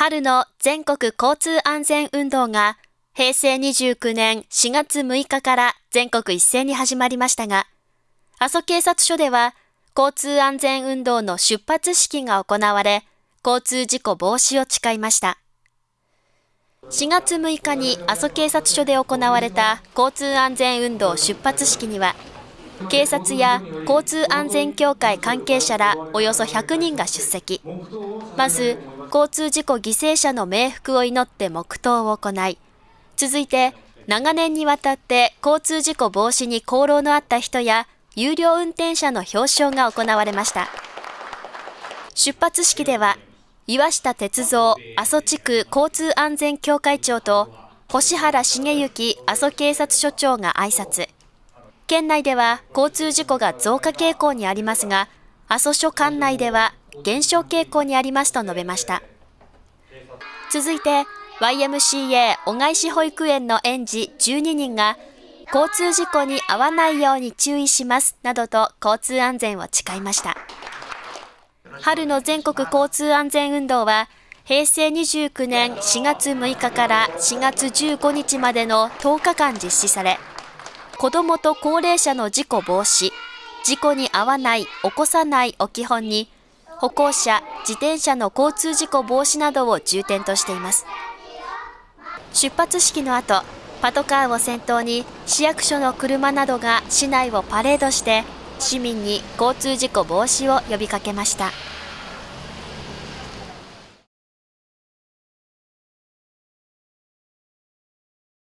春の全国交通安全運動が平成29年4月6日から全国一斉に始まりましたが、阿蘇警察署では交通安全運動の出発式が行われ、交通事故防止を誓いました。4月6日に阿蘇警察署で行われた交通安全運動出発式には、警察や交通安全協会関係者らおよそ100人が出席。まず、交通事故犠牲者の冥福を祈って黙祷を行い、続いて、長年にわたって交通事故防止に功労のあった人や有料運転者の表彰が行われました。出発式では、岩下哲三阿蘇地区交通安全協会長と星原茂之阿蘇警察署長が挨拶。県内では交通事故が増加傾向にありますが、阿蘇署管内では減少傾向にありますと述べました。続いて、YMCA 小貝市保育園の園児12人が交通事故に遭わないように注意しますなどと交通安全を誓いました。春の全国交通安全運動は平成29年4月6日から4月15日までの10日間実施され、子どもと高齢者の事故防止、事故に遭わない、起こさないを基本に、歩行者、自転車の交通事故防止などを重点としています。出発式の後、パトカーを先頭に市役所の車などが市内をパレードして市民に交通事故防止を呼びかけました。